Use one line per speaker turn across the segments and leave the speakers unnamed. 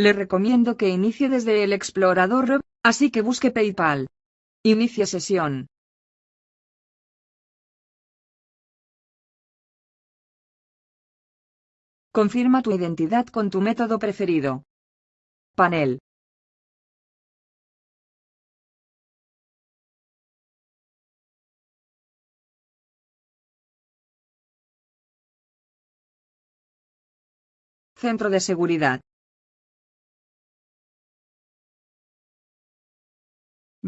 Le recomiendo que inicie desde el explorador así que busque PayPal. Inicie sesión. Confirma tu identidad con tu método preferido. Panel. Centro de seguridad.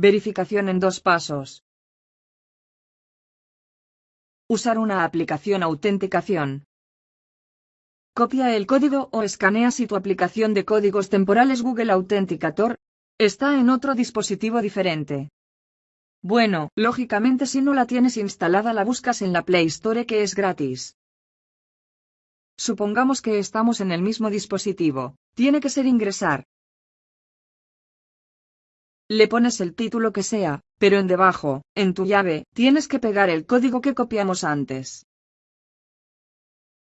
Verificación en dos pasos. Usar una aplicación autenticación. Copia el código o escanea si tu aplicación de códigos temporales Google Authenticator está en otro dispositivo diferente. Bueno, lógicamente si no la tienes instalada la buscas en la Play Store que es gratis. Supongamos que estamos en el mismo dispositivo. Tiene que ser ingresar. Le pones el título que sea, pero en debajo, en tu llave, tienes que pegar el código que copiamos antes.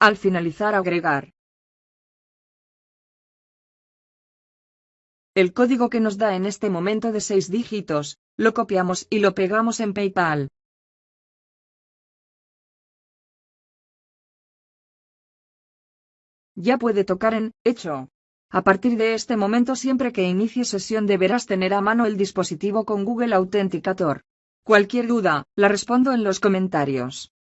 Al finalizar agregar. El código que nos da en este momento de seis dígitos, lo copiamos y lo pegamos en PayPal. ya puede tocar en Hecho. A partir de este momento siempre que inicie sesión deberás tener a mano el dispositivo con Google Authenticator. Cualquier duda, la respondo en los comentarios.